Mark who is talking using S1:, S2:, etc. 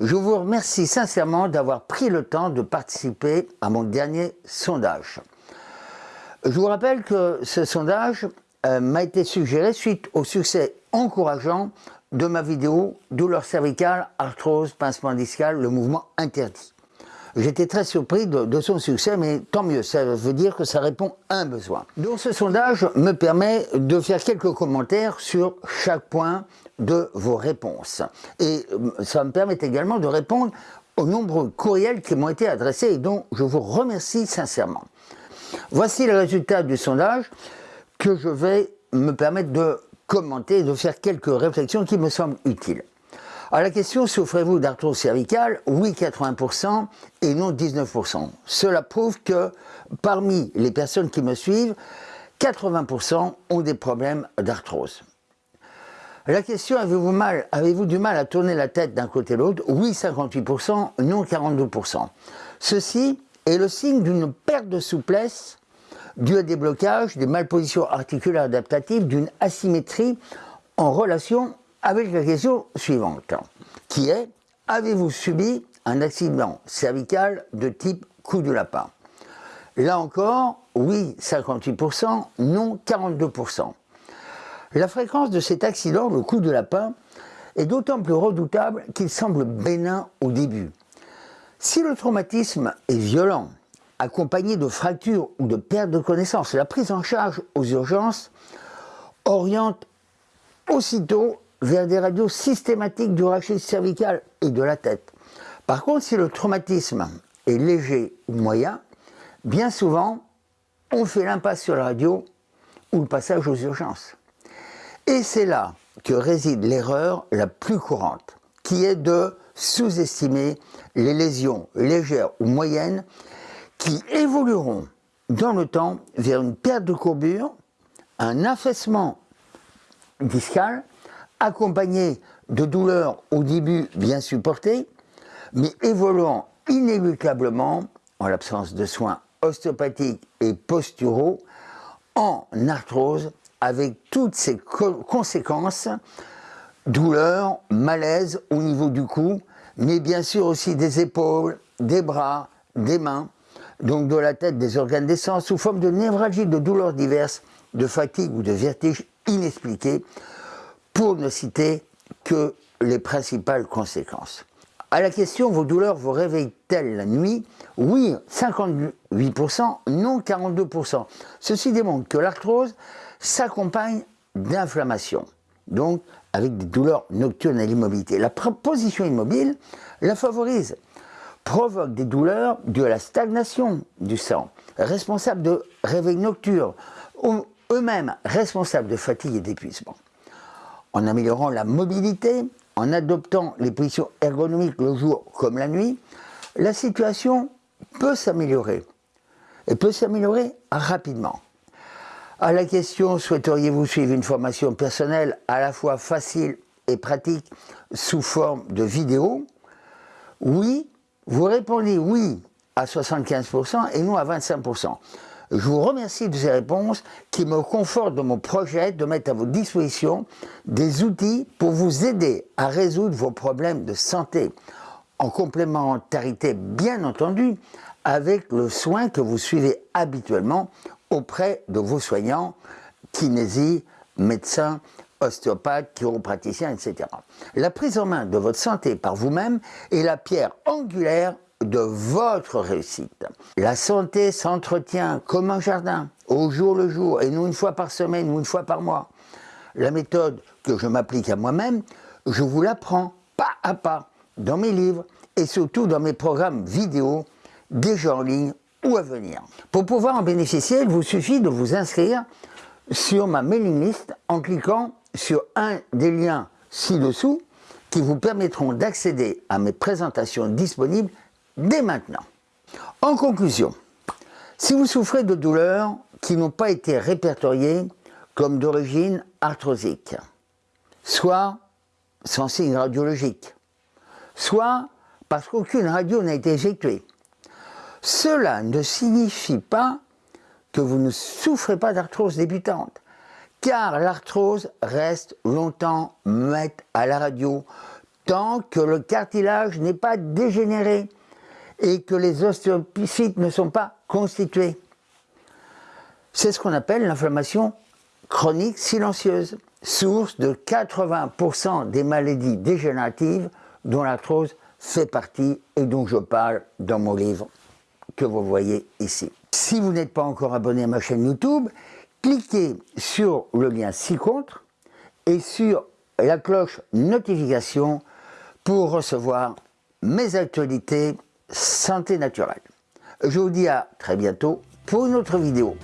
S1: Je vous remercie sincèrement d'avoir pris le temps de participer à mon dernier sondage. Je vous rappelle que ce sondage euh, m'a été suggéré suite au succès encourageant de ma vidéo Douleur cervicale, arthrose, pincement discal, le mouvement interdit. J'étais très surpris de, son succès, mais tant mieux, ça veut dire que ça répond à un besoin. Donc ce sondage me permet de faire quelques commentaires sur chaque point de vos réponses. Et euh, ça me permet également de répondre aux nombreux courriels qui m'ont été adressés et dont je vous remercie sincèrement. Voici le résultat du sondage que je vais me permettre de commenter et de faire quelques réflexions qui me semblent utiles. À la question, souffrez-vous d'arthrose cervicale Oui, 80% et non 19%. Cela prouve que parmi les personnes qui me suivent, 80% ont des problèmes d'arthrose. La question, avez-vous mal, avez-vous du mal à tourner la tête d'un côté l'autre? Oui, 58%, non 42%. Ceci est le signe d'une perte de souplesse due à des blocages, des malpositions articulaires adaptatives, d'une asymétrie en relation avec la question suivante, qui est avez-vous subi un accident cervical de type coup de lapin? Là encore, oui 58%, non 42%. La fréquence de cet accident, le coup de lapin, est d'autant plus redoutable qu'il semble bénin au début. Si le traumatisme est violent, accompagné de fractures ou de perte de connaissance, la prise en charge aux urgences oriente aussitôt vers des radios systématiques du rachis cervical et de la tête. Par contre, si le traumatisme est léger ou moyen, bien souvent, on fait l'impasse sur la radio ou le passage aux urgences. Et c'est là que réside l'erreur la plus courante, qui est de sous-estimer les lésions légères ou moyennes qui évolueront dans le temps vers une perte de courbure, un affaissement discal accompagné de douleurs au début bien supportées, mais évoluant inéluctablement, en l'absence de soins ostéopathiques et posturaux, en arthrose avec toutes ses conséquences, douleurs, malaise au niveau du cou, mais bien sûr aussi des épaules, des bras, des mains, donc de la tête, des organes d'essence, sous forme de névralgie, de douleurs diverses, de fatigue ou de vertige inexpliqués, pour ne citer que les principales conséquences. À la question, vos douleurs vous réveillent-elles la nuit? Oui, 58%, non 42%. Ceci démontre que l'arthrose s'accompagne d'inflammation, donc avec des douleurs nocturnes à l'immobilité. La position immobile la favorise, provoque des douleurs dues à la stagnation du sang, responsable de réveil nocturne, eux-mêmes responsables de fatigue et d'épuisement en améliorant la mobilité, en adoptant les positions ergonomiques le jour comme la nuit, la situation peut s'améliorer. Et peut s'améliorer rapidement. À la question, souhaiteriez-vous suivre une formation personnelle à la fois facile et pratique sous forme de vidéo? Oui, vous répondez oui à 75% et non à 25%. Je vous remercie de ces réponses qui me confortent dans mon projet de mettre à votre disposition des outils pour vous aider à résoudre vos problèmes de santé, en complémentarité bien entendu avec le soin que vous suivez habituellement auprès de vos soignants, kinésie, médecins, ostéopathes, chiropraticiens, etc. La prise en main de votre santé par vous-même est la pierre angulaire de votre réussite. La santé s'entretient comme un jardin, au jour le jour, et non une fois par semaine ou une fois par mois. La méthode que je m'applique à moi-même, je vous l'apprends pas à pas dans mes livres et surtout dans mes programmes vidéo déjà en ligne ou à venir. Pour pouvoir en bénéficier, il vous suffit de vous inscrire sur ma mailing list en cliquant sur un des liens ci-dessous qui vous permettront d'accéder à mes présentations disponibles dès maintenant. En conclusion, si vous souffrez de douleurs qui n'ont pas été répertoriées comme d'origine arthrosique, soit sans signe radiologique, soit parce qu'aucune radio n'a été effectuée, cela ne signifie pas que vous ne souffrez pas d'arthrose débutante, car l'arthrose reste longtemps muette à la radio tant que le cartilage n'est pas dégénéré et que les ostéophytes ne sont pas constitués. C'est ce qu'on appelle l'inflammation chronique silencieuse, source de 80% des maladies dégénératives dont l'arthrose fait partie et dont je parle dans mon livre que vous voyez ici. Si vous n'êtes pas encore abonné à ma chaîne YouTube, cliquez sur le lien ci-contre et sur la cloche notification pour recevoir mes actualités santé naturelle. Je vous dis à très bientôt pour une autre vidéo.